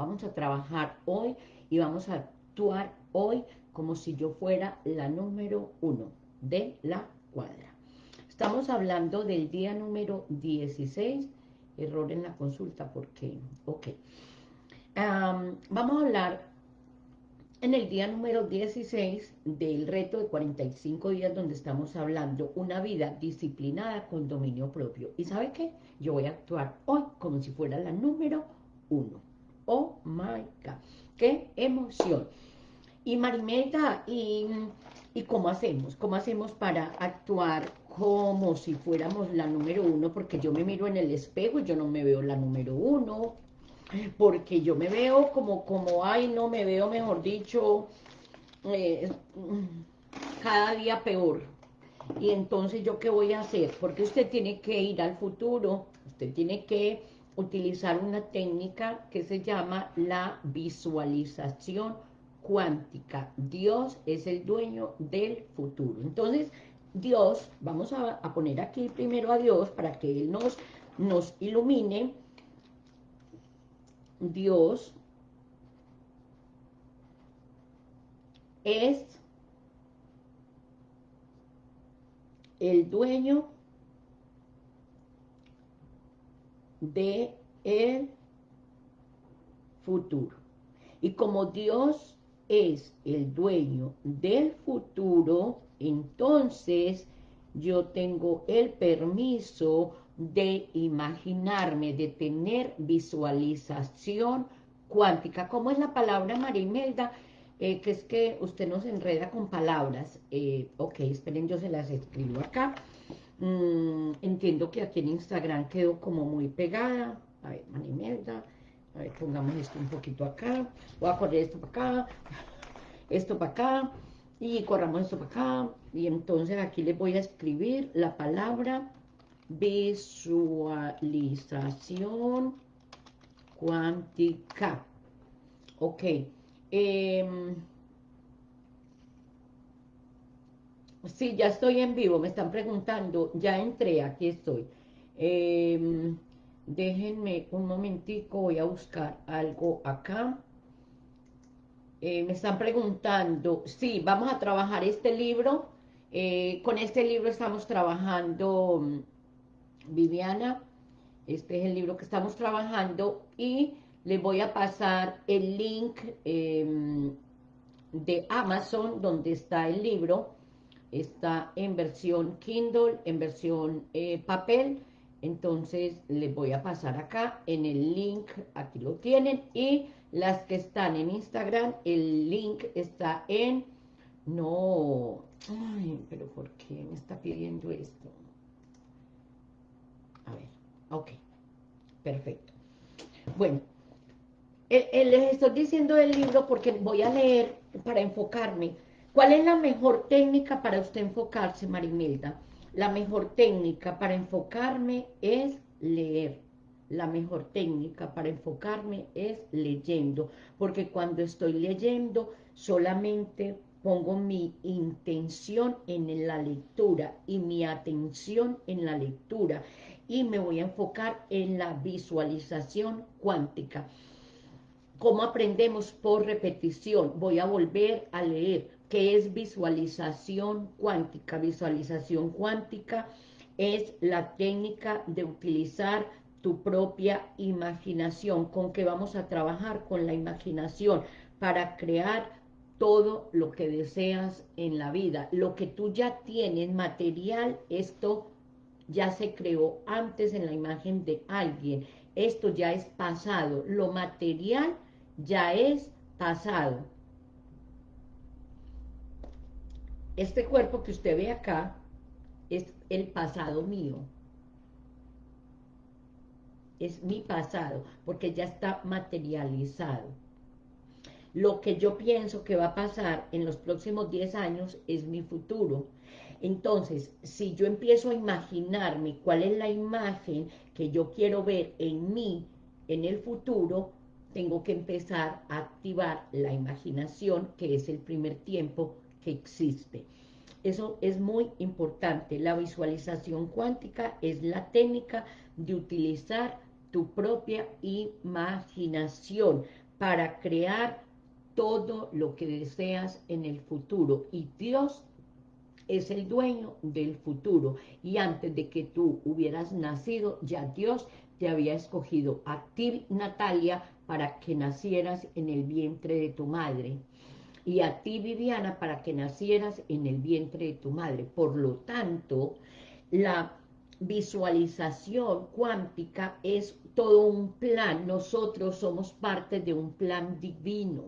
Vamos a trabajar hoy y vamos a actuar hoy como si yo fuera la número uno de la cuadra. Estamos hablando del día número 16, error en la consulta, porque, ok. vamos a hablar en el día número 16 del reto de 45 días donde estamos hablando una vida disciplinada con dominio propio. ¿Y sabe qué? Yo voy a actuar hoy como si fuera la número uno. Oh my God. ¡Qué emoción! Y Marimeta, ¿y, ¿y cómo hacemos? ¿Cómo hacemos para actuar como si fuéramos la número uno? Porque yo me miro en el espejo y yo no me veo la número uno porque yo me veo como, como, ay, no, me veo, mejor dicho, eh, cada día peor. Y entonces, ¿yo qué voy a hacer? Porque usted tiene que ir al futuro, usted tiene que utilizar una técnica que se llama la visualización cuántica. Dios es el dueño del futuro. Entonces, Dios, vamos a, poner aquí primero a Dios para que Él nos, nos ilumine, Dios es el dueño de el futuro. Y como Dios es el dueño del futuro, entonces yo tengo el permiso de imaginarme, de tener visualización cuántica. ¿Cómo es la palabra, Marimelda? Eh, que es que usted nos enreda con palabras. Eh, ok, esperen, yo se las escribo acá. Mm, entiendo que aquí en Instagram quedó como muy pegada. A ver, Marimelda. A ver, pongamos esto un poquito acá. Voy a correr esto para acá. Esto para acá. Y corramos esto para acá. Y entonces aquí les voy a escribir la palabra visualización cuántica. Ok. Eh, sí, ya estoy en vivo, me están preguntando, ya entré, aquí estoy. Em, déjenme un momentico, voy a buscar algo acá. Eh, me están preguntando, sí, vamos a trabajar este libro. Eh, con este libro estamos trabajando Viviana, este es el libro que estamos trabajando y les voy a pasar el link em, de Amazon donde está el libro, está en versión Kindle, en versión eh, papel, entonces les voy a pasar acá en el link, aquí lo tienen, y las que están en Instagram, el link está en, no, ay, pero ¿por qué me está pidiendo esto? A ver, ok, perfecto. Bueno, les estoy diciendo el libro porque voy a leer para enfocarme. ¿Cuál es la mejor técnica para usted enfocarse, Marimelda? La mejor técnica para enfocarme es leer. La mejor técnica para enfocarme es leyendo, porque cuando estoy leyendo solamente pongo mi intención en la lectura y mi atención en la lectura y me voy a enfocar en la visualización cuántica. ¿Cómo aprendemos? Por repetición. Voy a volver a leer qué es visualización cuántica. Visualización cuántica es la técnica de utilizar tu propia imaginación. ¿Con qué vamos a trabajar? Con la imaginación para crear todo lo que deseas en la vida. Lo que tú ya tienes material, esto ya se creó antes en la imagen de alguien. Esto ya es pasado. Lo material ya es pasado. Este cuerpo que usted ve acá es el pasado mío. Es mi pasado, porque ya está materializado. Lo que yo pienso que va a pasar en los próximos 10 años es mi futuro. Entonces, si yo empiezo a imaginarme cuál es la imagen que yo quiero ver en mí en el futuro, tengo que empezar a activar la imaginación, que es el primer tiempo que existe. Eso es muy importante. La visualización cuántica es la técnica de utilizar tu propia imaginación para crear todo lo que deseas en el futuro. Y Dios es el dueño del futuro. Y antes de que tú hubieras nacido, ya Dios te había escogido a Natalia, para que nacieras en el vientre de tu madre. Y a ti, Viviana, para que nacieras en el vientre de tu madre. Por lo tanto, la visualización cuántica es todo un plan. Nosotros somos parte de un plan divino.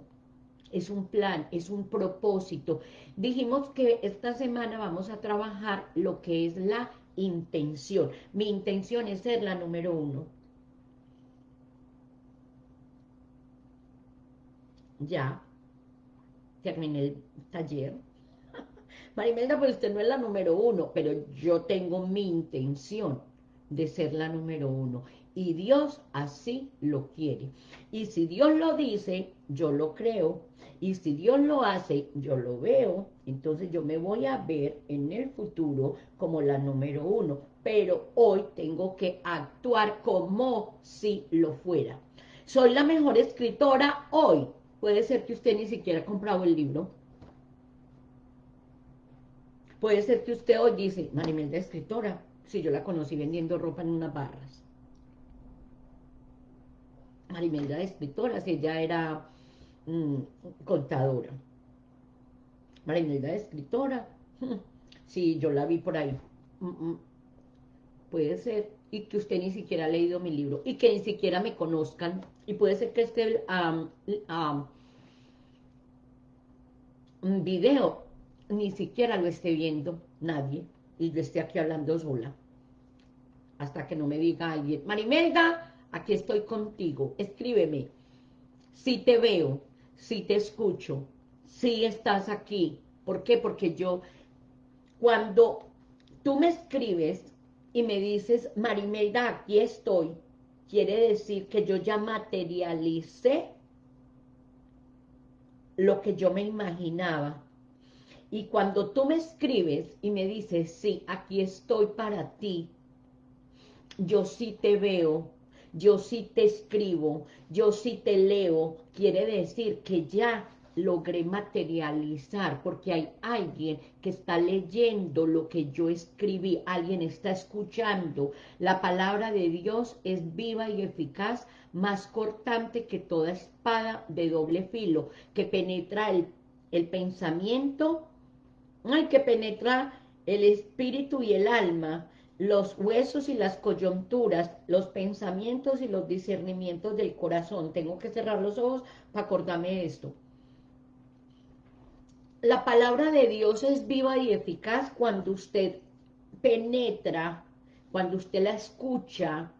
Es un plan, es un propósito. Dijimos que esta semana vamos a trabajar lo que es la intención. Mi intención es ser la número uno. Ya, terminé el taller. Marimelda, pues usted no es la número uno, pero yo tengo mi intención de ser la número uno. Y Dios así lo quiere. Y si Dios lo dice, yo lo creo. Y si Dios lo hace, yo lo veo. Entonces yo me voy a ver en el futuro como la número uno. Pero hoy tengo que actuar como si lo fuera. Soy la mejor escritora hoy. Puede ser que usted ni siquiera ha comprado el libro. Puede ser que usted hoy dice, Marimelda escritora, si yo la conocí vendiendo ropa en unas barras. Marimelda de escritora, si ella era mm, contadora. Marimelda de escritora, si yo la vi por ahí. Mm, mm, puede ser, y que usted ni siquiera ha leído mi libro, y que ni siquiera me conozcan, y puede ser que este video ni siquiera lo esté viendo nadie, y yo esté aquí hablando sola, hasta que no me diga alguien, Marimelda, aquí estoy contigo, escríbeme, si te veo, si te escucho, si estás aquí, ¿por qué? Porque yo, cuando tú me escribes y me dices, Marimelda, aquí estoy, quiere decir que yo ya materialicé lo que yo me imaginaba. Y cuando tú me escribes y me dices, sí, aquí estoy para ti, yo sí te veo, yo sí te escribo, yo sí te leo, quiere decir que ya logré materializar, porque hay alguien que está leyendo lo que yo escribí, alguien está escuchando. La palabra de Dios es viva y eficaz, más cortante que toda espada de doble filo, que penetra el, el pensamiento, hay que penetrar el espíritu y el alma, los huesos y las coyunturas, los pensamientos y los discernimientos del corazón. Tengo que cerrar los ojos para acordarme esto. La palabra de Dios es viva y eficaz cuando usted penetra, cuando usted la escucha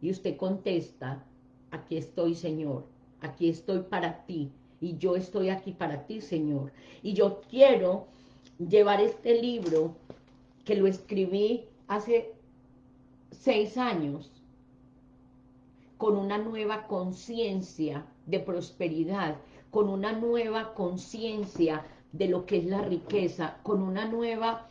y usted contesta, aquí estoy, Señor, aquí estoy para ti, y yo estoy aquí para ti, Señor. Y yo quiero llevar este libro, que lo escribí hace seis años con una nueva conciencia de prosperidad, con una nueva conciencia de lo que es la riqueza, con una nueva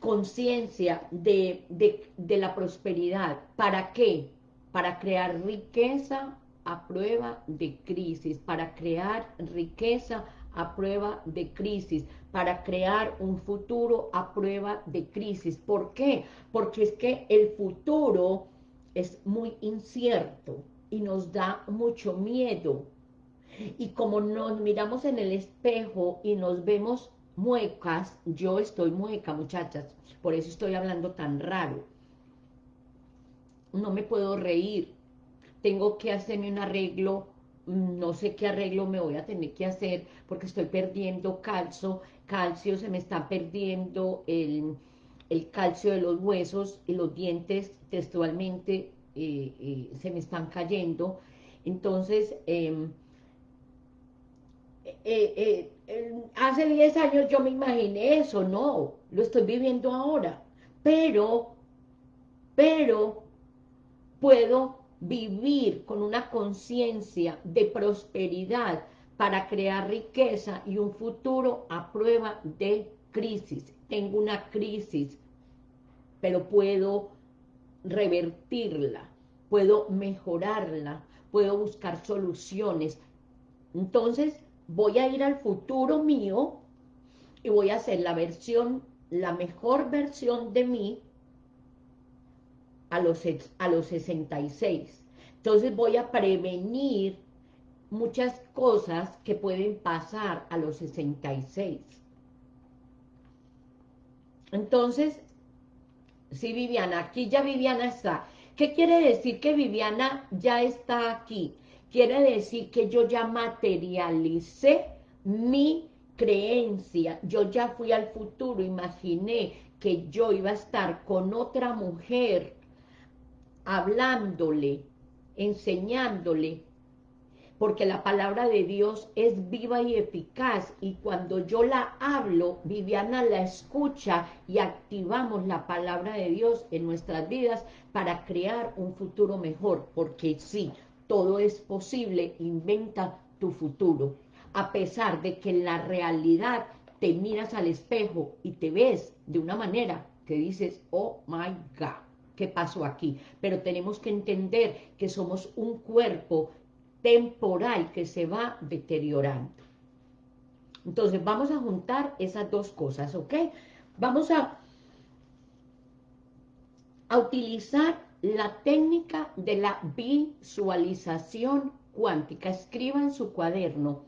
conciencia de, de, la prosperidad. ¿Para qué? Para crear riqueza a prueba de crisis, para crear riqueza a prueba de crisis, para crear un futuro a prueba de crisis. ¿Por qué? Porque es que el futuro es muy incierto y nos da mucho miedo. Y como nos miramos en el espejo y nos vemos muecas, yo estoy mueca, muchachas, por eso estoy hablando tan raro. No me puedo reír, tengo que hacerme un arreglo no sé qué arreglo me voy a tener que hacer porque estoy perdiendo calcio, calcio se me está perdiendo el, calcio de los huesos y los dientes textualmente eh, eh, se me están cayendo. Entonces, em, eh, hace 10 años yo me imaginé eso, no, lo estoy viviendo ahora, pero, pero puedo vivir con una conciencia de prosperidad para crear riqueza y un futuro a prueba de crisis. Tengo una crisis, pero puedo revertirla, puedo mejorarla, puedo buscar soluciones Entonces, voy a ir al futuro mío y voy a hacer la versión, la mejor versión de mí a los, a los 66. Entonces voy a prevenir muchas cosas que pueden pasar a los 66. Entonces, sí, Viviana, aquí ya Viviana está. ¿Qué quiere decir que Viviana ya está aquí? Quiere decir que yo ya materialicé mi creencia, yo ya fui al futuro, imaginé que yo iba a estar con otra mujer, hablándole, enseñándole, porque la palabra de Dios es viva y eficaz, y cuando yo la hablo, Viviana la escucha y activamos la palabra de Dios en nuestras vidas para crear un futuro mejor, porque sí, todo es posible, inventa tu futuro, a pesar de que en la realidad te miras al espejo y te ves de una manera que dices, oh my God, ¿qué pasó aquí? Pero tenemos que entender que somos un cuerpo temporal que se va deteriorando. Entonces vamos a juntar esas dos cosas, ¿ok? Vamos a, a utilizar la técnica de la visualización cuántica. Escriba en su cuaderno.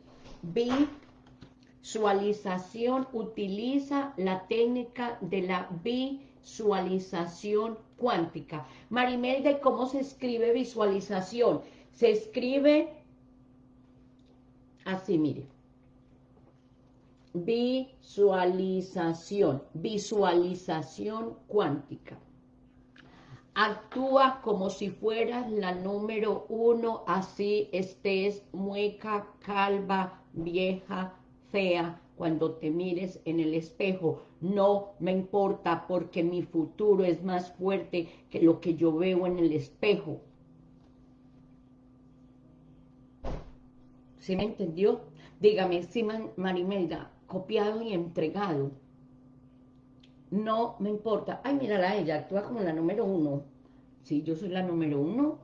Visualización, utiliza la técnica de la visualización cuántica. Marimelda, ¿cómo se escribe visualización? Se escribe así, mire. Visualización, visualización cuántica. Actúa como si fueras la número uno, así estés mueca, calva, vieja, fea, cuando te mires en el espejo. No me importa porque mi futuro es más fuerte que lo que yo veo en el espejo. ¿Sí me entendió? Dígame, si Marimelda, copiado y entregado. No me importa. Ay, mírala, ella actúa como la número uno. Sí, yo soy la número uno.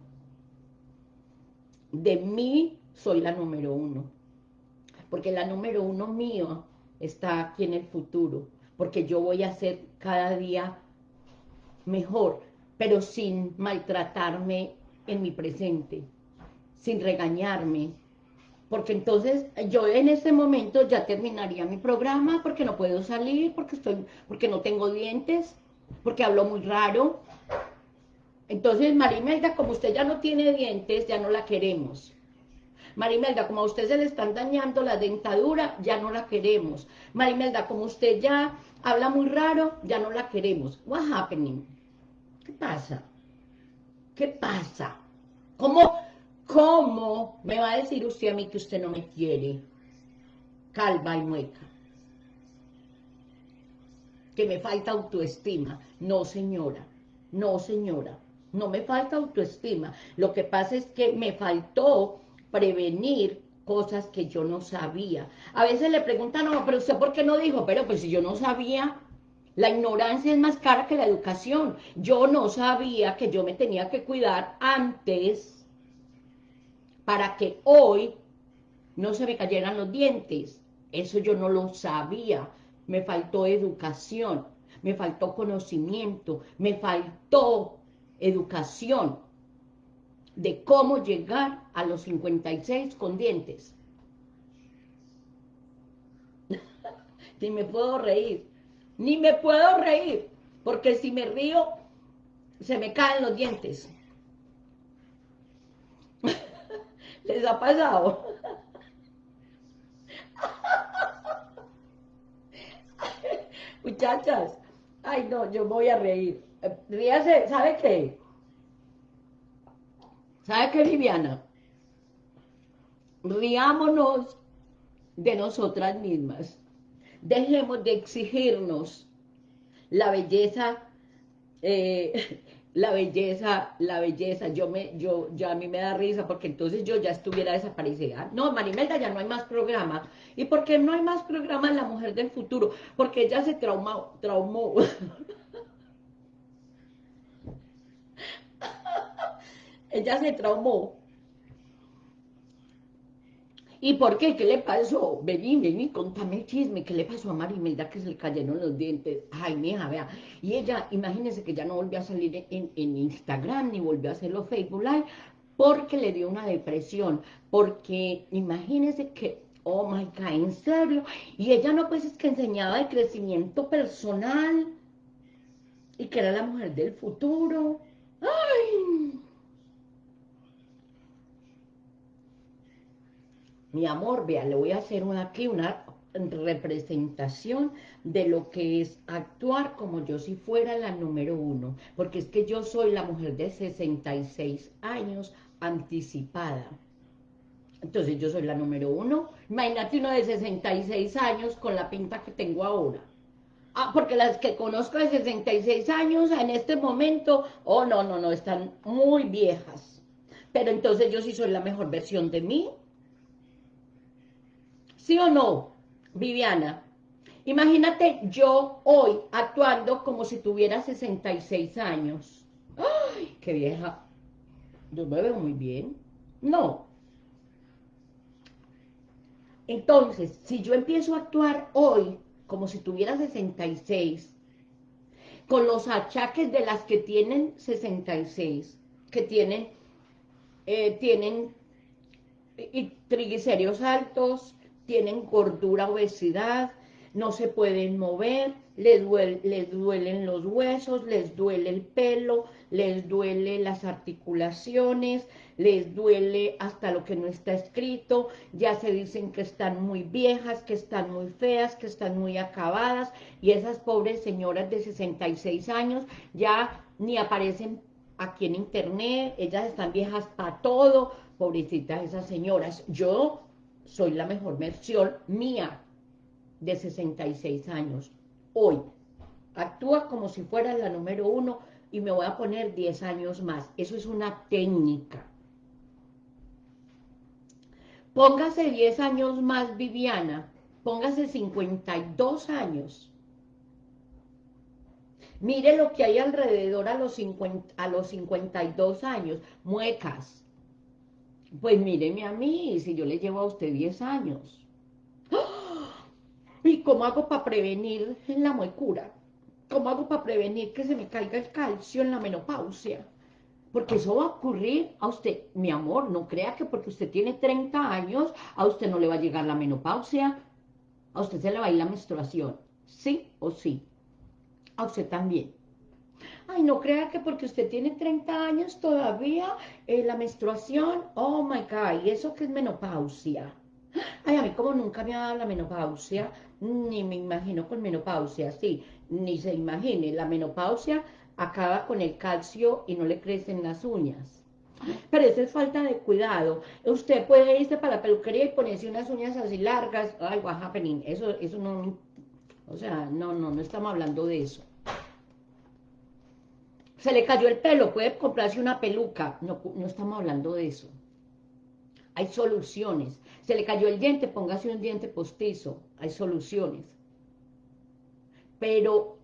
De mí soy la número uno. Porque la número uno mío está aquí en el futuro. Porque yo voy a ser cada día mejor, pero sin maltratarme en mi presente, sin regañarme, porque entonces yo en ese momento ya terminaría mi programa porque no puedo salir, porque estoy, porque no tengo dientes, porque hablo muy raro. Entonces, Marimelda, como usted ya no tiene dientes, ya no la queremos. Marimelda, como a usted se le están dañando la dentadura, ya no la queremos. Marimelda, como usted ya habla muy raro, ya no la queremos. What happening? ¿Qué pasa? ¿Qué pasa? ¿Cómo, ¿Cómo me va a decir usted a mí que usted no me quiere? Calva y mueca. Que me falta autoestima. No, señora. No, señora. No me falta autoestima. Lo que pasa es que me faltó prevenir cosas que yo no sabía. A veces le preguntan, no, pero usted ¿por qué no dijo? Pero pues si yo no sabía, la ignorancia es más cara que la educación. Yo no sabía que yo me tenía que cuidar antes para que hoy no se me cayeran los dientes. Eso yo no lo sabía. Me faltó educación, me faltó conocimiento, me faltó educación de cómo llegar a los 56 con dientes. ni me puedo reír, ni me puedo reír, porque si me río, se me caen los dientes. ¿Les ha pasado? Muchachas, ay no, yo voy a reír. Ríase, ¿sabe qué? ¿Sabe qué, Viviana? Riámonos de nosotras mismas. Dejemos de exigirnos la belleza eh, la belleza, la belleza, yo me, yo, yo a mí me da risa porque entonces yo ya estuviera desaparecida. No, Marimelda, ya no hay más programa. ¿Y por qué no hay más programa en La Mujer del Futuro? Porque ella se traumó, traumó. ella se traumó. ¿Y por qué? ¿Qué le pasó? Vení, vení, contame el chisme. ¿Qué le pasó a Marimelda que se le cayeron los dientes? Ay, mija, vea. Y ella, imagínese que ya no volvió a salir en, Instagram, ni volvió a hacer los Facebook Live, porque le dio una depresión. Porque imagínese que, oh my God, ¿en serio? Y ella no, pues es que enseñaba de crecimiento personal y que era la mujer del futuro. ¡Ay! Mi amor, vea, le voy a hacer una, aquí una representación de lo que es actuar como yo si fuera la número uno, porque es que yo soy la mujer de 66 años anticipada. Entonces yo soy la número uno. Imagínate uno de 66 años con la pinta que tengo ahora. Ah, porque las que conozco de 66 años en este momento, oh no, no, no, están muy viejas. Pero entonces yo sí soy la mejor versión de mí, ¿Sí o no, Viviana? Imagínate yo hoy actuando como si tuviera 66 años. ¡Ay, qué vieja! Yo me veo muy bien. No. Entonces, si yo empiezo a actuar hoy como si tuviera 66, con los achaques de las que tienen 66, que tienen, eh, tienen triglicéridos altos, tienen gordura, obesidad, no se pueden mover, les, les duelen los huesos, les duele el pelo, les duele las articulaciones, les duele hasta lo que no está escrito, ya se dicen que están muy viejas, que están muy feas, que están muy acabadas, y esas pobres señoras de 66 años ya ni aparecen aquí en internet, ellas están viejas para todo, pobrecitas esas señoras. Yo soy la mejor versión mía de 66 años. Hoy, actúa como si fuera la número uno y me voy a poner 10 años más. Eso es una técnica. Póngase 10 años más, Viviana. Póngase 52 años. Mire lo que hay alrededor a los, 50, a los 52 años. Muecas, pues míreme a mí, si yo le llevo a usted 10 años. ¡Ah! ¿Y cómo hago para prevenir la muecura? ¿Cómo hago para prevenir que se me caiga el calcio en la menopausia? Porque eso va a ocurrir a usted. Mi amor, no crea que porque usted tiene 30 años, a usted no le va a llegar la menopausia. A usted se le va a ir la menstruación. ¿Sí o sí? A usted también. Ay, no crea que porque usted tiene 30 años todavía eh, la menstruación, oh my God, ¿y eso qué es menopausia? Ay, a mí como nunca me ha dado la menopausia, ni me imagino con menopausia, sí, ni se imagine, la menopausia acaba con el calcio y no le crecen las uñas. Pero eso es falta de cuidado. Usted puede irse para la peluquería y ponerse unas uñas así largas. Ay, what happening? Eso, eso no, o sea, no, no, no estamos hablando de eso se le cayó el pelo, puede comprarse una peluca. No, no estamos hablando de eso. Hay soluciones. Se le cayó el diente, póngase un diente postizo. Hay soluciones. Pero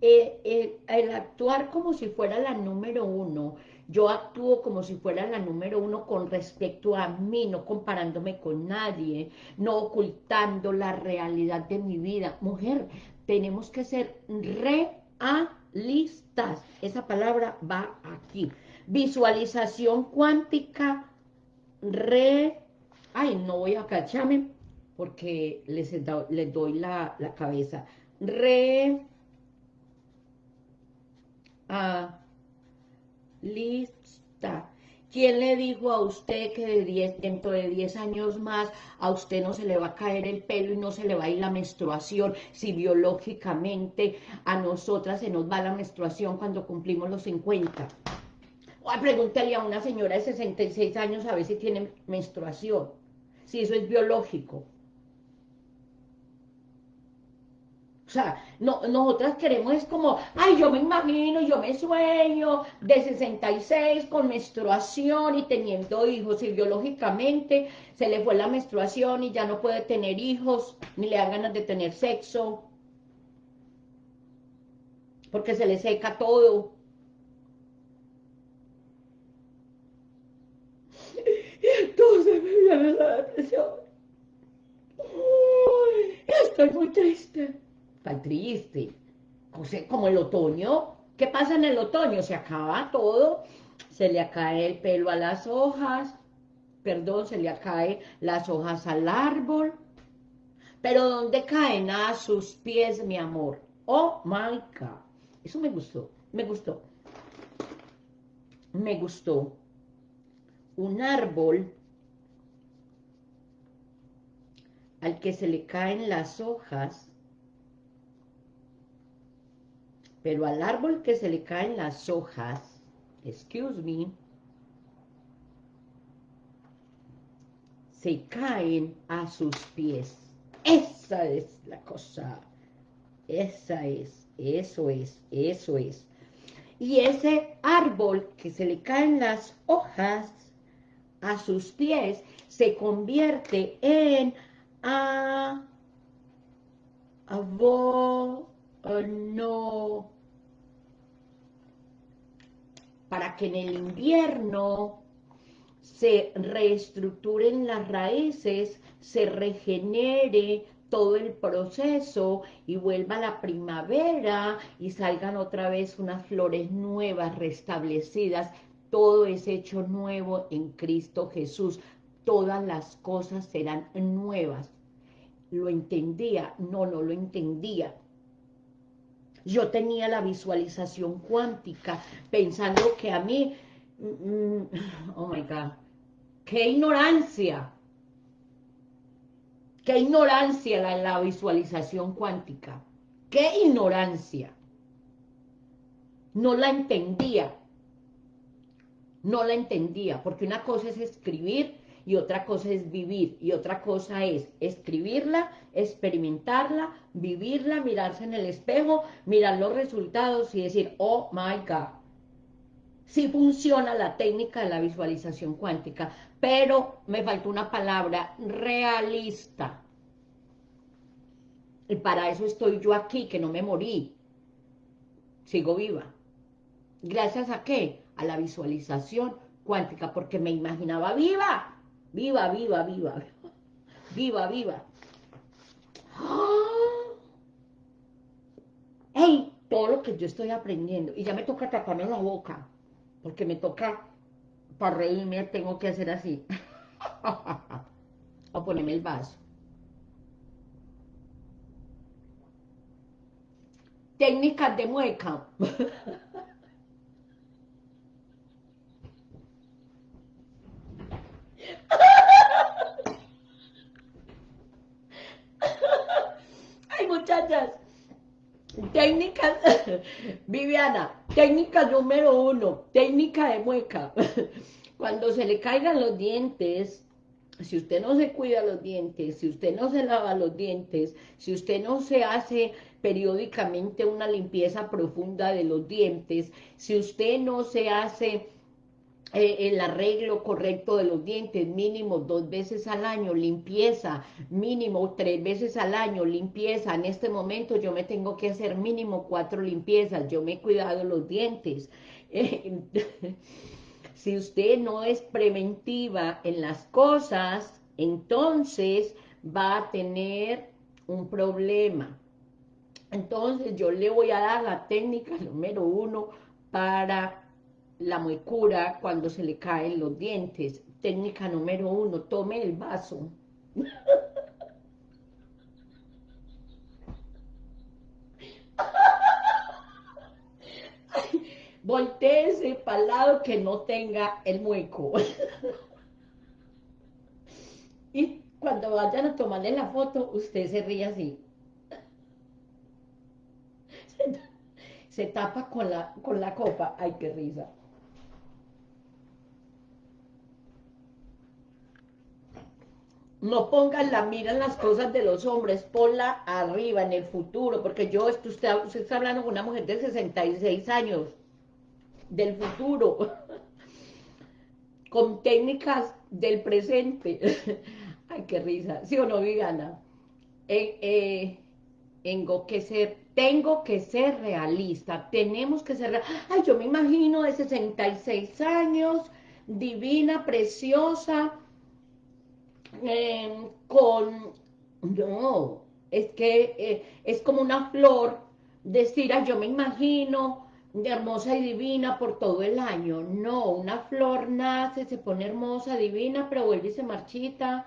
eh, eh, el actuar como si fuera la número uno, yo actúo como si fuera la número uno con respecto a mí, no comparándome con nadie, no ocultando la realidad de mi vida. Mujer, tenemos que ser realistas listas. Esa palabra va aquí. Visualización cuántica, re... Ay, no voy a cacharme porque les, les doy la, la, cabeza. Re... A, lista. ¿Quién le dijo a usted que de dentro de 10 años más a usted no se le va a caer el pelo y no se le va a ir la menstruación si biológicamente a nosotras se nos va la menstruación cuando cumplimos los 50? O pregúntale a una señora de 66 años a ver si tiene menstruación, si eso es biológico. O sea, no, nosotras queremos es como, ay, yo me imagino, yo me sueño de 66 con menstruación y teniendo hijos, y biológicamente se le fue la menstruación y ya no puede tener hijos, ni le dan ganas de tener sexo, porque se le seca todo. Y entonces me viene la estoy muy triste. Está triste. como el otoño. ¿Qué pasa en el otoño? Se acaba todo, se le cae el pelo a las hojas, perdón, se le cae las hojas al árbol. Pero ¿dónde caen? A sus pies, mi amor. Oh, my God. Eso me gustó, me gustó. Me gustó. Un árbol al que se le caen las hojas, pero al árbol que se le caen las hojas, excuse me, se caen a sus pies. Esa es la cosa. Esa es, eso es, eso es. Y ese árbol que se le caen las hojas a sus pies se convierte en a, no, para que en el invierno se reestructuren las raíces, se regenere todo el proceso y vuelva la primavera y salgan otra vez unas flores nuevas, restablecidas, todo es hecho nuevo en Cristo Jesús, todas las cosas serán nuevas. ¿Lo entendía? No, no lo entendía. Yo tenía la visualización cuántica, pensando que a mí, mm, mm, oh my God, qué ignorancia, qué ignorancia la, la visualización cuántica, qué ignorancia. No la entendía, no la entendía, porque una cosa es escribir y otra cosa es vivir, y otra cosa es escribirla, experimentarla, vivirla, mirarse en el espejo, mirar los resultados y decir, oh my God, sí funciona la técnica de la visualización cuántica, pero me faltó una palabra, realista. Y para eso estoy yo aquí, que no me morí, sigo viva. ¿Gracias a qué? A la visualización cuántica, porque me imaginaba viva, Viva, viva, viva. Viva, viva. ¡Ey! Todo lo que yo estoy aprendiendo. Y ya me toca taparme la boca. Porque me toca, para reírme, tengo que hacer así. o ponerme el vaso. Técnicas de mueca. Ay, muchachas. Técnica, Viviana, técnica número uno, técnica de mueca. Cuando se le caigan los dientes, si usted no se cuida los dientes, si usted no se lava los dientes, si usted no se hace periódicamente una limpieza profunda de los dientes, si usted no se hace eh, el arreglo correcto de los dientes, mínimo dos veces al año, limpieza, mínimo tres veces al año, limpieza. En este momento yo me tengo que hacer mínimo cuatro limpiezas, yo me he cuidado los dientes. si usted no es preventiva en las cosas, entonces va a tener un problema. Entonces yo le voy a dar la técnica número uno para la muecura cuando se le caen los dientes. Técnica número uno, tome el vaso. Volteese para el lado que no tenga el mueco. y cuando vayan a tomarle la foto, usted se ríe así. Se tapa con la, con la copa. Ay, qué risa. No pongan la mira en las cosas de los hombres, ponla arriba, en el futuro, porque yo, usted, usted está hablando con una mujer de 66 años, del futuro, con técnicas del presente. Ay, qué risa, ¿sí o no, Vigana? Eh, eh, tengo que ser, tengo que ser realista, tenemos que ser, ay, yo me imagino de 66 años, divina, preciosa, em, con, no, es que eh, es como una flor, decir, yo me imagino hermosa y divina por todo el año. No, una flor nace, se pone hermosa, divina, pero vuelve y se marchita,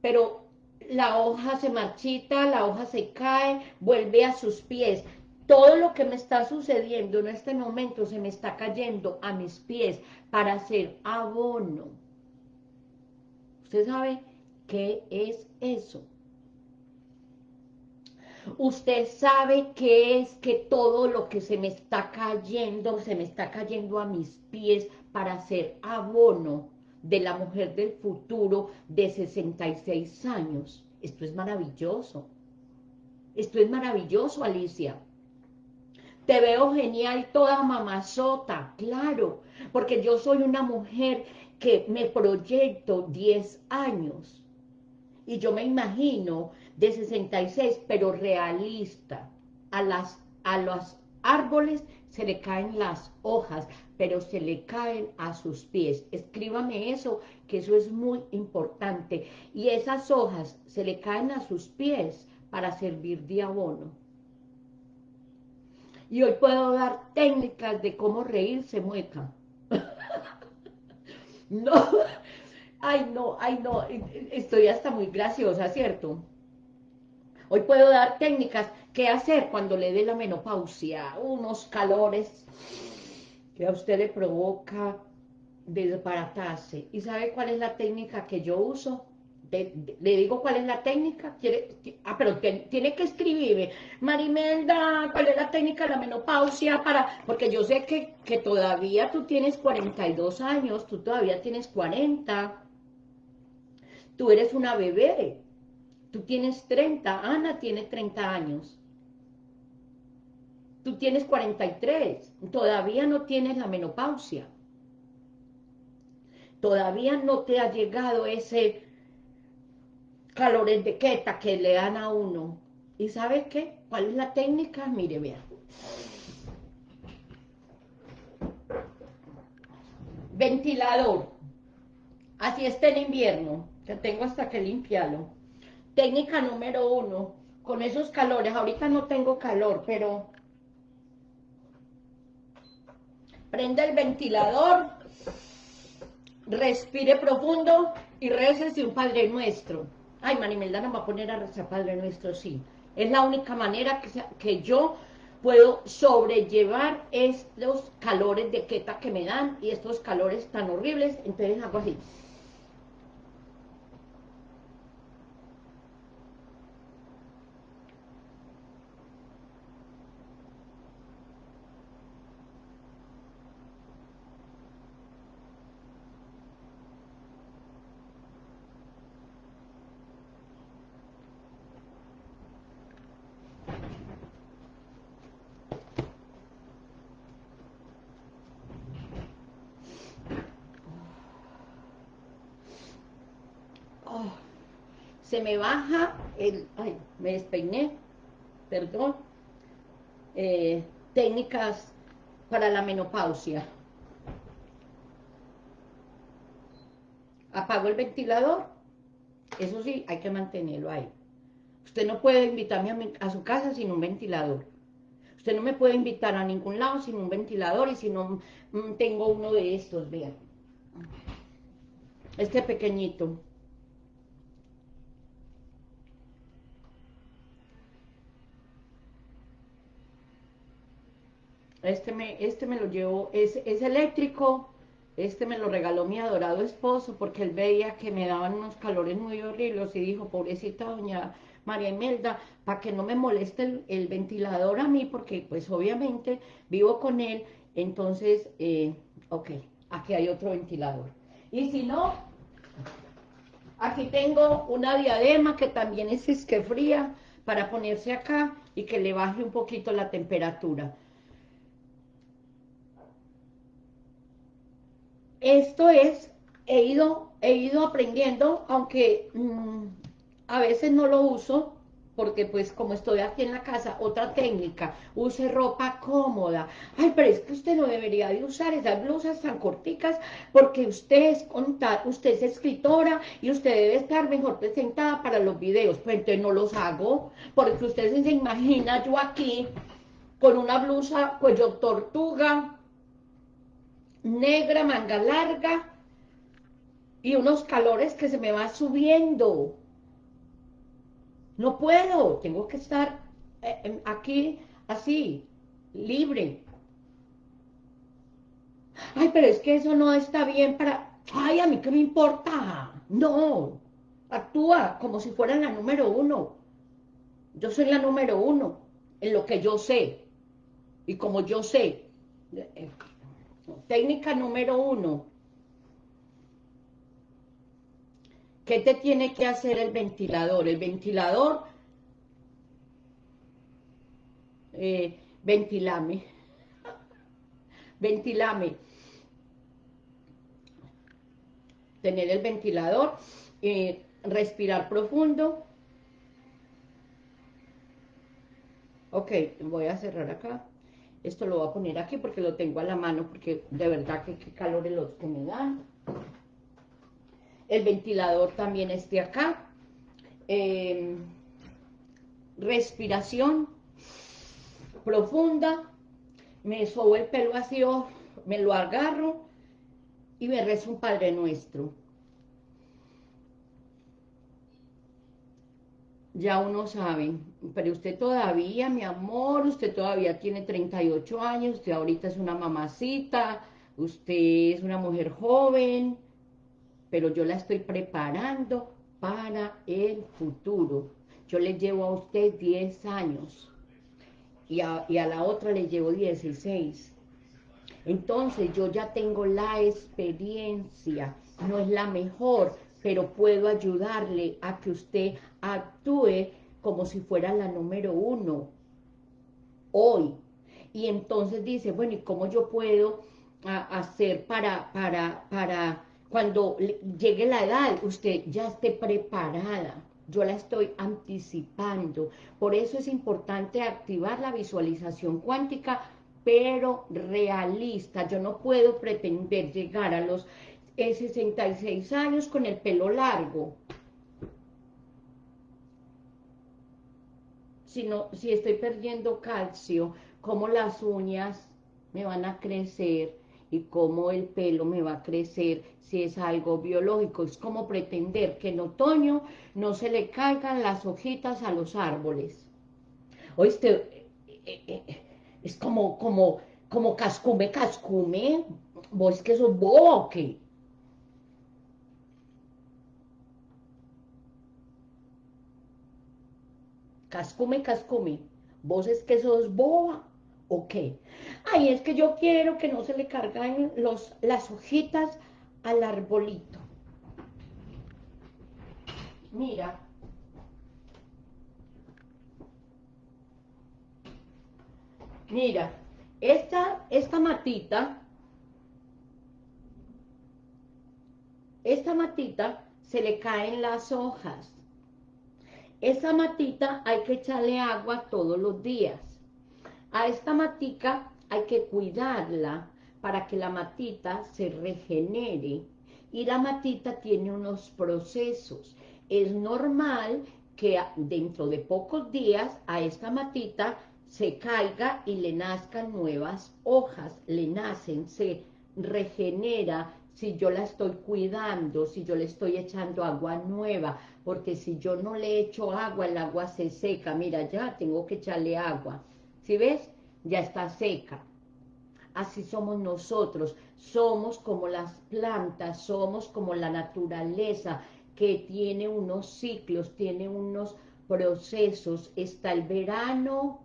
pero la hoja se marchita, la hoja se cae, vuelve a sus pies. Todo lo que me está sucediendo en este momento se me está cayendo a mis pies para hacer abono. ¿Usted sabe qué es eso? Usted sabe qué es que todo lo que se me está cayendo, se me está cayendo a mis pies para hacer abono de la mujer del futuro de 66 años. Esto es maravilloso. Esto es maravilloso, Alicia. Te veo genial toda mamazota, claro, porque yo soy una mujer que me proyecto 10 años. Y yo me imagino de 66, pero realista. A, las, a los árboles se le caen las hojas, pero se le caen a sus pies. Escríbame eso, que eso es muy importante. Y esas hojas se le caen a sus pies para servir de abono. Y hoy puedo dar técnicas de cómo reírse mueca. No, ay no, ay no, estoy hasta muy graciosa, ¿cierto? Hoy puedo dar técnicas, qué hacer cuando le dé la menopausia, unos calores que a usted le provoca desbaratarse. ¿Y sabe cuál es la técnica que yo uso? Le digo cuál es la técnica, ¿Quiere, ah, pero tiene que escribirme, Marimelda, ¿cuál es la técnica de la menopausia? para Porque yo sé que, que todavía tú tienes 42 años, tú todavía tienes 40, tú eres una bebé, tú tienes 30, Ana tiene 30 años, tú tienes 43, todavía no tienes la menopausia, todavía no te ha llegado ese calores de queta que le dan a uno. ¿Y sabe qué? ¿Cuál es la técnica? Mire, vea. Ventilador. Así está en invierno, que tengo hasta que limpiarlo. Técnica número uno, con esos calores. Ahorita no tengo calor, pero... Prende el ventilador, respire profundo y recese un Padre Nuestro. Ay, Marimelda no va a poner a rezar Padre Nuestro, sí. Es la única manera que, que yo puedo sobrellevar estos calores de queta que me dan y estos calores tan horribles, entonces hago así. Se me baja el, ay, me despeiné, perdón, eh, técnicas para la menopausia. Apago el ventilador, eso sí, hay que mantenerlo ahí. Usted no puede invitarme a, su casa sin un ventilador. Usted no me puede invitar a ningún lado sin un ventilador y si no mm, tengo uno de estos, vean. Este pequeñito. Este me, este me lo llevó, es, es eléctrico, este me lo regaló mi adorado esposo porque él veía que me daban unos calores muy horribles y dijo, pobrecita doña María Imelda, para que no me moleste el, ventilador a mí, porque pues obviamente vivo con él, entonces, eh, ok, aquí hay otro ventilador. Y si no, aquí tengo una diadema que también es fría para ponerse acá y que le baje un poquito la temperatura. Esto es, he ido, he ido aprendiendo, aunque mm, a veces no lo uso, porque pues como estoy aquí en la casa, otra técnica, use ropa cómoda. Ay, pero es que usted no debería de usar esas blusas tan corticas porque usted es, usted es escritora y usted debe estar mejor presentada para los videos. Pues entonces no los hago, porque usted se imagina yo aquí con una blusa cuello tortuga, negra, manga larga y unos calores que se me va subiendo no puedo, tengo que estar eh, aquí así, libre. Ay, pero es que eso no está bien para... Ay, a mí qué me importa. No, actúa como si fuera la número uno. Yo soy la número uno en lo que yo sé. Y como yo sé, eh, técnica número uno, ¿Qué te tiene que hacer el ventilador? El ventilador, eh, ventilame, ventilame. Tener el ventilador, eh, respirar profundo. Ok, voy a cerrar acá. Esto lo voy a poner aquí porque lo tengo a la mano, porque de verdad que qué calor los que me dan el ventilador también esté acá. Em, respiración profunda, me sobo el pelo así, me lo agarro y me rezo un Padre Nuestro. Ya uno sabe, pero usted todavía, mi amor, usted todavía tiene 38 años, usted ahorita es una mamacita, usted es una mujer joven, pero yo la estoy preparando para el futuro. Yo le llevo a usted 10 años y a, y a la otra le llevo 16. Entonces yo ya tengo la experiencia, no es la mejor, pero puedo ayudarle a que usted actúe como si fuera la número uno hoy. Y entonces dice, bueno, ¿y cómo yo puedo hacer para, para, para cuando llegue la edad, usted ya esté preparada. Yo la estoy anticipando. Por eso es importante activar la visualización cuántica, pero realista. Yo no puedo pretender llegar a los 66 eh, años con el pelo largo. Si, si estoy perdiendo calcio, como las uñas me van a crecer, y cómo el pelo me va a crecer si es algo biológico. Es como pretender que en otoño no se le caigan las hojitas a los árboles. Oíste, eh, eh, eh, es como, como, como cascume, cascume. Vos que sos bobo, ¿qué? Cascume, cascume. Vos es que sos boba. ¿O qué? Ay, es que yo quiero que no se le carguen los, las hojitas al arbolito. Mira. Mira, esta, esta matita, esta matita se le caen las hojas. Esa matita hay que echarle agua todos los días. A esta matica hay que cuidarla para que la matita se regenere. Y la matita tiene unos procesos. Es normal que dentro de pocos días a esta matita se caiga y le nazcan nuevas hojas, le nacen, se regenera si yo la estoy cuidando, si yo le estoy echando agua nueva, porque si yo no le echo agua, el agua se seca, mira ya, tengo que echarle agua, ¿Sí ves? Ya está seca. Así somos nosotros. Somos como las plantas, somos como la naturaleza que tiene unos ciclos, tiene unos procesos. Está el verano,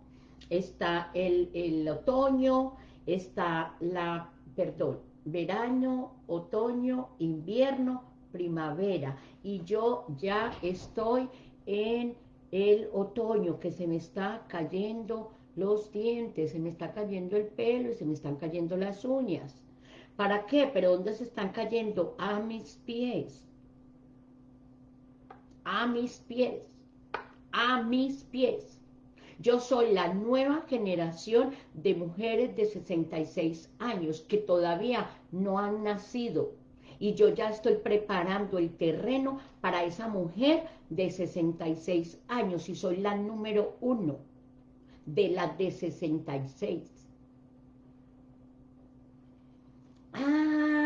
está el, el otoño, está la, perdón, verano, otoño, invierno, primavera. Y yo ya estoy en el otoño que se me está cayendo los dientes, se me está cayendo el pelo y se me están cayendo las uñas. ¿Para qué? ¿Pero dónde se están cayendo? A mis pies. A mis pies. a mis pies. Yo soy la nueva generación de mujeres de 66 años que todavía no han nacido. Y yo ya estoy preparando el terreno para esa mujer de 66 años y soy la número uno de las de 66. Ah,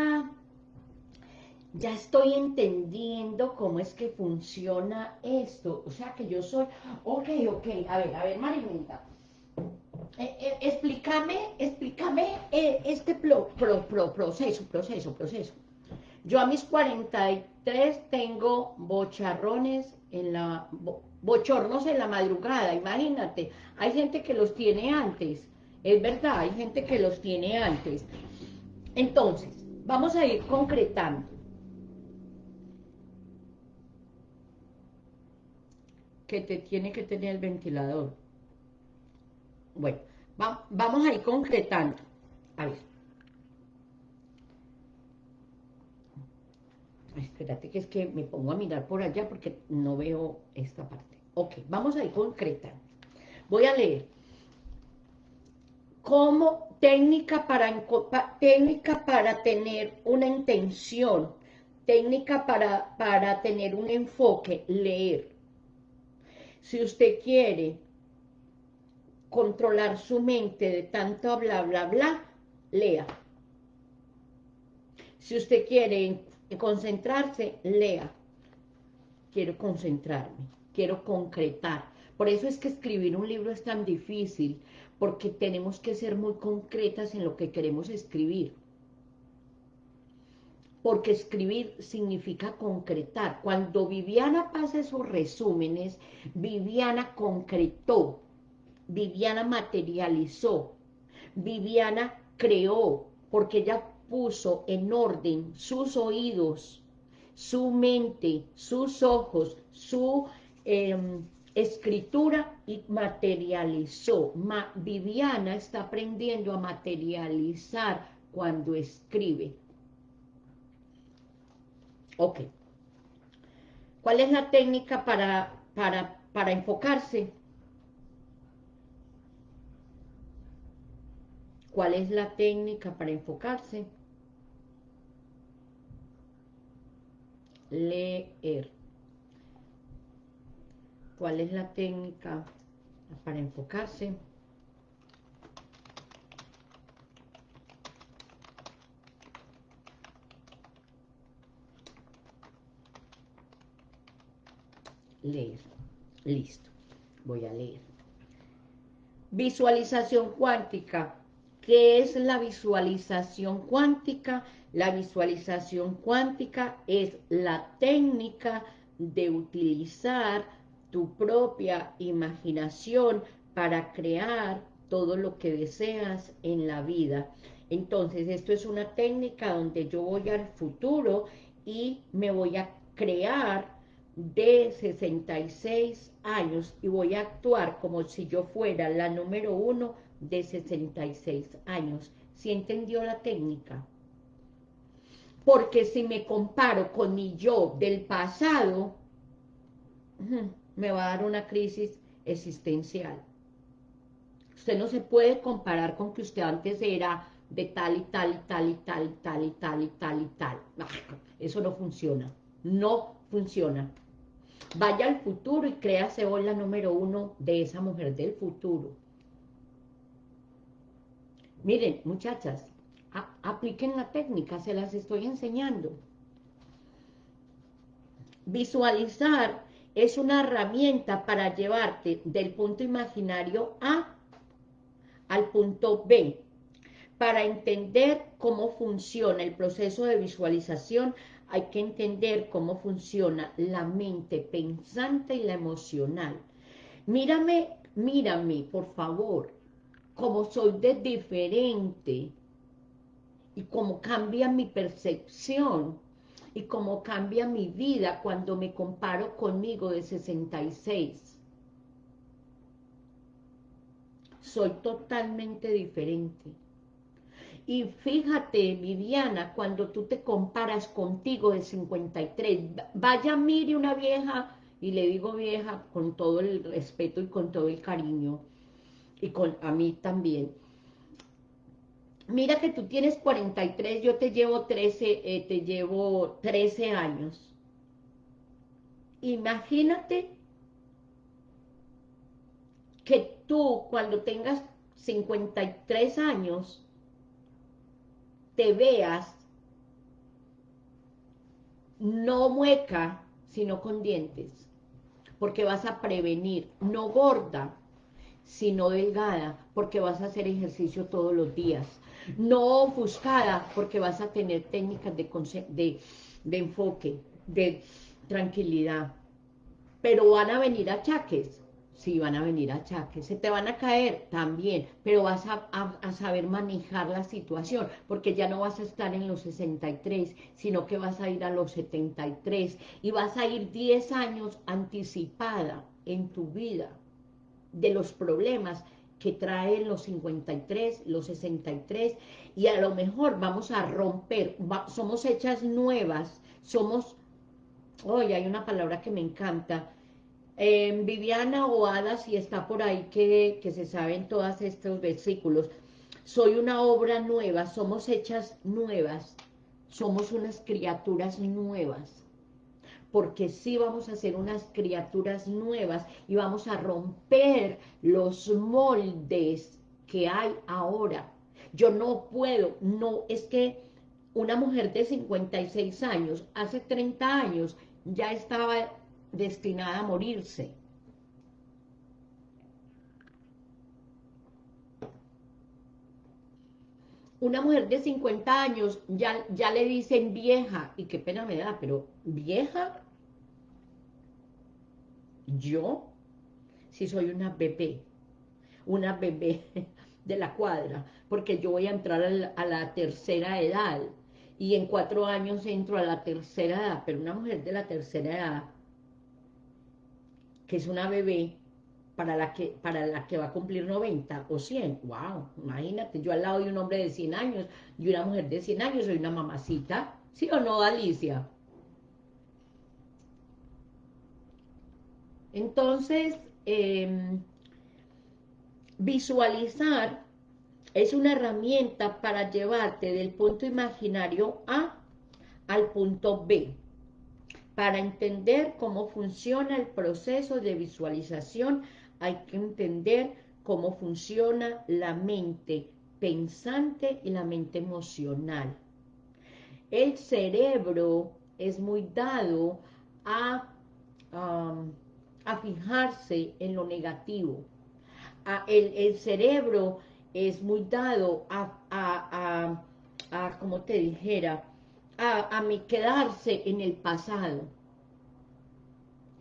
ya estoy entendiendo cómo es que funciona esto. O sea que yo soy, ok, ok, a ver, a ver, Marilinda. Eh, eh, explícame, explícame eh, este pro, proceso, proceso, proceso. Yo a mis 43 tengo bocharrones en la, bochornos en la madrugada, imagínate. Hay gente que los tiene antes, es verdad, hay gente que los tiene antes. Entonces, vamos a ir concretando. Que te tiene que tener el ventilador. Bueno, vamos a ir concretando. A ver. espérate que es que me pongo a mirar por allá porque no veo esta parte. Ok, vamos a ir concretando. Voy a leer. Como técnica para, técnica para tener una intención, técnica para, para tener un enfoque, leer. Si usted quiere controlar su mente de tanto bla, bla, bla, lea. Si usted quiere concentrarse, lea. Quiero concentrarme, quiero concretar. Por eso es que escribir un libro es tan difícil, porque tenemos que ser muy concretas en lo que queremos escribir porque escribir significa concretar. Cuando Viviana pasa esos resúmenes, Viviana concretó, Viviana materializó, Viviana creó, porque ella puso en orden sus oídos, su mente, sus ojos, su em, escritura y materializó. Viviana está aprendiendo a materializar cuando escribe. Ok. ¿Cuál es la técnica para, para, para enfocarse? ¿Cuál es la técnica para enfocarse? Leer. ¿Cuál es la técnica para enfocarse? Leer. Listo, voy a leer. Visualización cuántica. ¿Qué es la visualización cuántica? La visualización cuántica es la técnica de utilizar tu propia imaginación para crear todo lo que deseas en la vida. Entonces, esto es una técnica donde yo voy al futuro y me voy a crear de 66 años y voy a actuar como si yo fuera la número uno de 66 años. ¿Sí entendió la técnica? Porque si me comparo con mi yo del pasado, me va a dar una crisis existencial. Usted no se puede comparar con que usted antes era de tal y tal y tal y tal y tal y tal y tal y tal. Eso no funciona. No funciona. Vaya al futuro y créase hoy la número uno de esa mujer del futuro. Miren, muchachas, apliquen la técnica, se las estoy enseñando. Visualizar es una herramienta para llevarte del punto imaginario A al punto B. Para entender cómo funciona el proceso de visualización, hay que entender cómo funciona la mente pensante y la emocional. Mírame, mírame, por favor, cómo soy de diferente y cómo cambia mi percepción y cómo cambia mi vida cuando me comparo conmigo de 66. Soy totalmente diferente. Y fíjate, Viviana, cuando tú te comparas contigo de 53, vaya, mire una vieja y le digo vieja con todo el respeto y con todo el cariño, y con a mí también. Mira que tú tienes 43, yo te llevo 13, eh, te llevo 13 años. Imagínate que tú cuando tengas 53 años te veas no mueca, sino con dientes, porque vas a prevenir, no gorda, sino delgada, porque vas a hacer ejercicio todos los días, no ofuscada, porque vas a tener técnicas de, de, de enfoque, de tranquilidad, pero van a venir achaques, sí van a venir achaques, se te van a caer también, pero vas a, saber manejar la situación, porque ya no vas a estar en los 63, sino que vas a ir a los 73, y vas a ir 10 años anticipada en tu vida de los problemas que traen los 53, los 63, y a lo mejor vamos a romper, somos hechas nuevas, somos, hoy hay una palabra que me encanta, Viviana o Ada, si está por ahí que, que se saben todos estos versículos, soy una obra nueva, somos hechas nuevas, somos unas criaturas nuevas, porque sí vamos a ser unas criaturas nuevas y vamos a romper los moldes que hay ahora. Yo no puedo, no, es que una mujer de 56 años, hace 30 años, ya estaba destinada a morirse. Una mujer de 50 años ya, ya le dicen vieja, y qué pena me da, pero vieja, yo, si soy una bebé, una bebé de la cuadra, porque yo voy a entrar a la, a la tercera edad, y en cuatro años entro a la tercera edad, pero una mujer de la tercera edad que es una bebé para la que para la que va a cumplir 90 o 100. Wow, imagínate, yo al lado de un hombre de 100 años y una mujer de 100 años, soy una mamacita. ¿Sí o no, Alicia? Entonces, em, visualizar es una herramienta para llevarte del punto imaginario A al punto B. Para entender cómo funciona el proceso de visualización, hay que entender cómo funciona la mente pensante y la mente emocional. El cerebro es muy dado a, a fijarse en lo negativo. el, cerebro es muy dado a, a, a como te dijera, a, a quedarse en el pasado.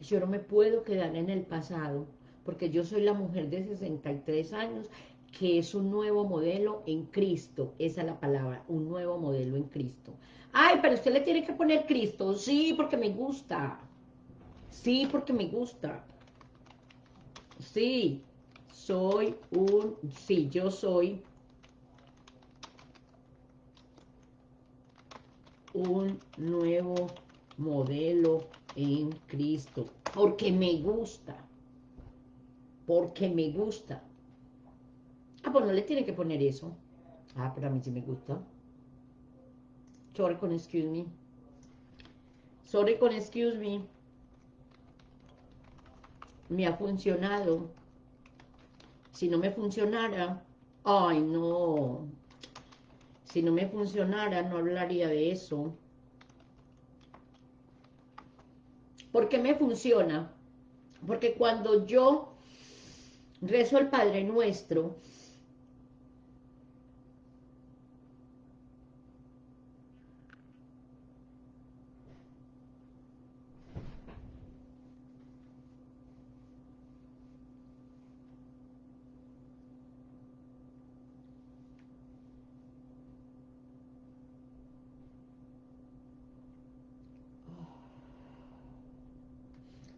Yo no me puedo quedar en el pasado, porque yo soy la mujer de 63 años, que es un nuevo modelo en Cristo. Esa es la palabra, un nuevo modelo en Cristo. Ay, pero usted le tiene que poner Cristo. Sí, porque me gusta. Sí, porque me gusta. Sí, soy un... Sí, yo soy un nuevo modelo en Cristo, porque me gusta, porque me gusta. Ah, pues no le tiene que poner eso. Ah, pero a mí sí me gusta. Sorry con excuse me. Sorry con excuse me. Me ha funcionado. Si no me funcionara, ay no, si no me funcionara, no hablaría de eso. ¿Por qué me funciona? Porque cuando yo rezo el Padre Nuestro,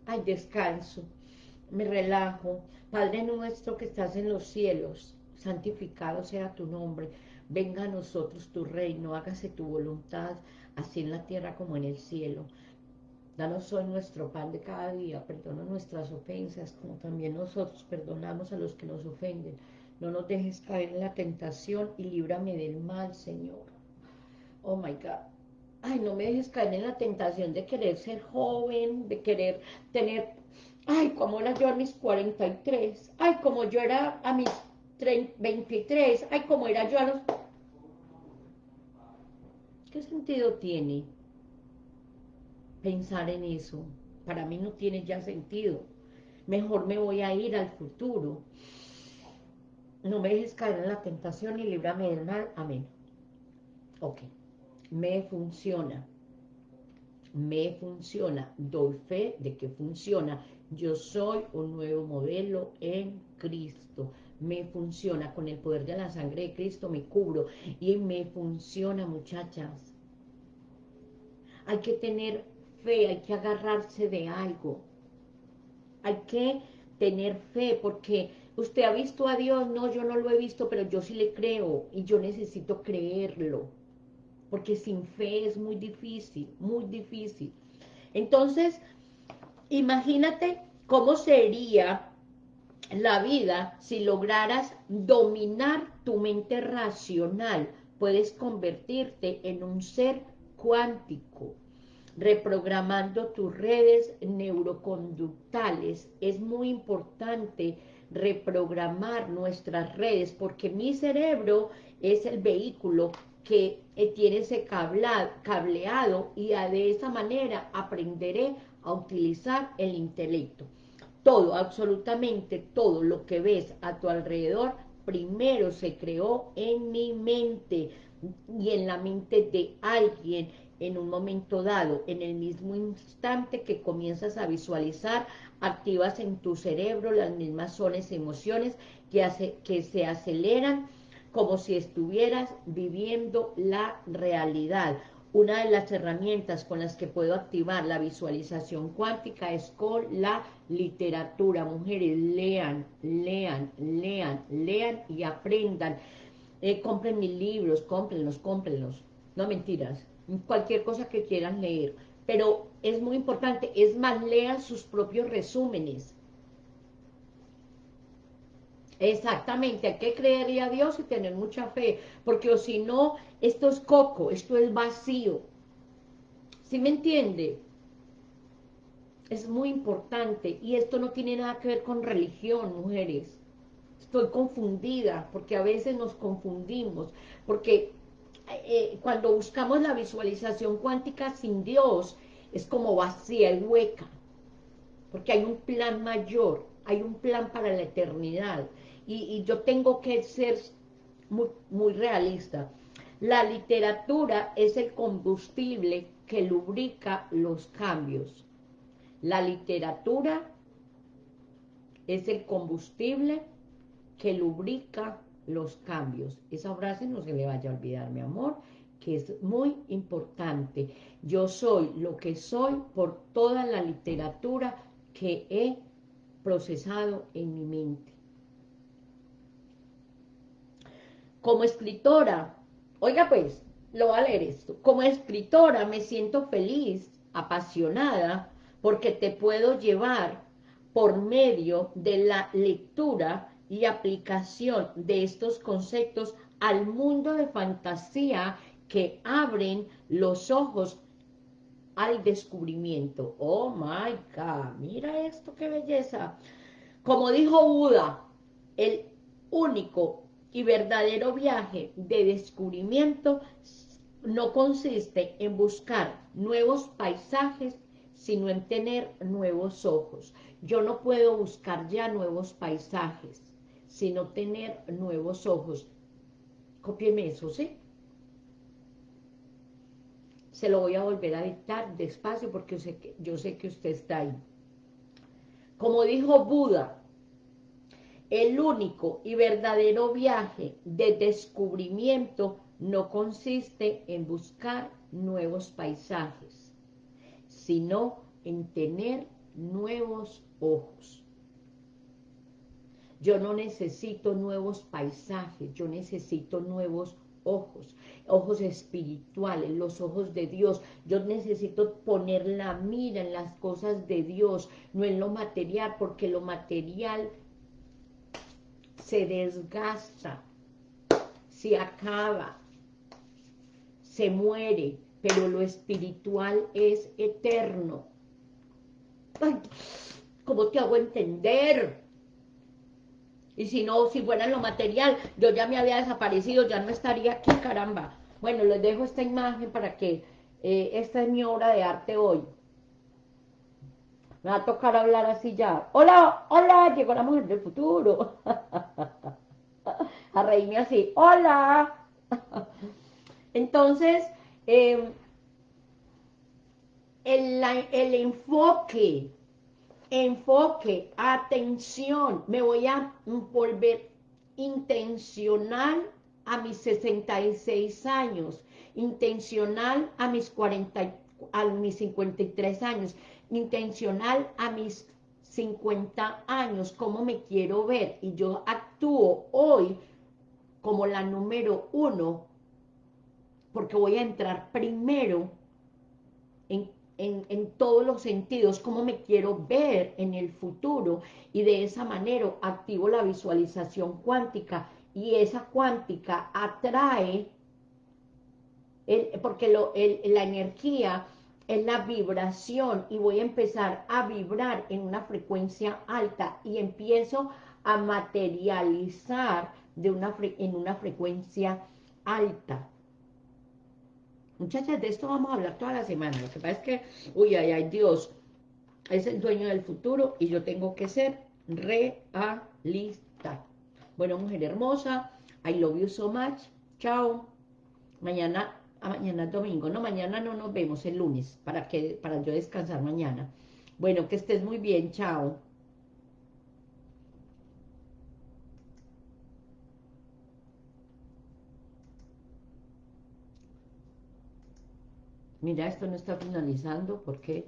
Ay, descanso, me relajo. Padre nuestro que estás en los cielos, santificado sea tu nombre. Venga a nosotros tu reino, hágase tu voluntad, así en la tierra como en el cielo. Danos hoy nuestro pan de cada día, perdona nuestras ofensas, como también nosotros perdonamos a los que nos ofenden. No nos dejes caer en la tentación y líbrame del mal, Señor. Oh my God. Ay, no me dejes caer en la tentación de querer ser joven, de querer tener... Ay, como era yo a mis 43. Ay, como yo era a mis 23. Ay, como era yo a los... ¿Qué sentido tiene? pensar en eso. Para mí no tiene ya sentido. Mejor me voy a ir al futuro. No me dejes caer en la tentación y líbrame del mal. Amén. Ok. Me funciona. Me funciona. Doy fe de que funciona. Yo soy un nuevo modelo en Cristo. Me funciona. Con el poder de la sangre de Cristo me cubro. Y me funciona, muchachas. Hay que tener hay que agarrarse de algo. Hay que tener fe, porque usted ha visto a Dios, no, yo no lo he visto, pero yo sí le creo, y yo necesito creerlo, porque sin fe es muy difícil, muy difícil. Entonces, imagínate cómo sería la vida si lograras dominar tu mente racional, puedes convertirte en un ser cuántico, reprogramando tus redes neuroconductales. Es muy importante reprogramar nuestras redes porque mi cerebro es el vehículo que eh, tiene ese cableado y de esa manera aprenderé a utilizar el intelecto. Todo, absolutamente todo lo que ves a tu alrededor, primero se creó en mi mente y en la mente de alguien en un momento dado, en el mismo instante que comienzas a visualizar, activas en tu cerebro las mismas zonas y emociones que, hace, que se aceleran como si estuvieras viviendo la realidad. Una de las herramientas con las que puedo activar la visualización cuántica es con la literatura. Mujeres, lean, lean, lean, lean y aprendan. Eh, compren mis libros, cómprenlos, cómprenlos. No mentiras, cualquier cosa que quieran leer. Pero es muy importante, es más, lean sus propios resúmenes. Exactamente, hay que creerle a Dios y tener mucha fe, porque si no, esto es coco, esto es vacío. ¿Sí me entiende? Es muy importante, y esto no tiene nada que ver con religión, mujeres. Estoy confundida, porque a veces nos confundimos, porque eh, cuando buscamos la visualización cuántica sin Dios, es como vacía y hueca, porque hay un plan mayor, hay un plan para la eternidad, y, yo tengo que ser muy, muy realista. La literatura es el combustible que lubrica los cambios. La literatura es el combustible que lubrica los cambios. Esa frase no se le vaya a olvidar, mi amor, que es muy importante. Yo soy lo que soy por toda la literatura que he procesado en mi mente. Como escritora, oiga pues, lo va a leer esto, como escritora me siento feliz, apasionada, porque te puedo llevar por medio de la lectura y aplicación de estos conceptos al mundo de fantasía que abren los ojos al descubrimiento. Oh my God, mira esto, qué belleza. Como dijo Buda, el único y verdadero viaje de descubrimiento no consiste en buscar nuevos paisajes, sino en tener nuevos ojos. Yo no puedo buscar ya nuevos paisajes sino tener nuevos ojos. Cópieme eso, ¿sí? Se lo voy a volver a dictar despacio porque yo sé que, yo sé que usted está ahí. Como dijo Buda, el único y verdadero viaje de descubrimiento no consiste en buscar nuevos paisajes, sino en tener nuevos ojos. Yo no necesito nuevos paisajes, yo necesito nuevos ojos, ojos espirituales, los ojos de Dios. Yo necesito poner la mira en las cosas de Dios, no en lo material, porque lo material se desgasta, se acaba, se muere, pero lo espiritual es eterno. Ay, ¿Cómo te hago entender? Y si no, si fuera lo material, yo ya me había desaparecido, ya no estaría aquí, caramba. Bueno, les dejo esta imagen para que eh, esta es mi obra de arte hoy. Me va a tocar hablar así ya. Hola, hola, llegó la mujer del futuro. a reírme así. Hola. Entonces, em, el, el enfoque enfoque, atención, me voy a volver intencional a mis 66 años, intencional a mis 40, a mis 53 años, intencional a mis 50 años, cómo me quiero ver, y yo actúo hoy como la número uno, porque voy a entrar primero en en, todos los sentidos, cómo me quiero ver en el futuro y de esa manera activo la visualización cuántica. Y esa cuántica atrae, porque lo, la energía es la vibración y voy a empezar a vibrar en una frecuencia alta y empiezo a materializar de una, en una frecuencia alta. Muchachas, de esto vamos a hablar toda la semana. Lo que pasa es que, uy, ay, ay, Dios, es el dueño del futuro y yo tengo que ser realista. Bueno, mujer hermosa, I love you so much. Chao. Mañana, a mañana domingo. No, mañana no nos vemos, el lunes, para, que, para yo descansar mañana. Bueno, que estés muy bien. Chao. Mira, esto no está finalizando, ¿por qué?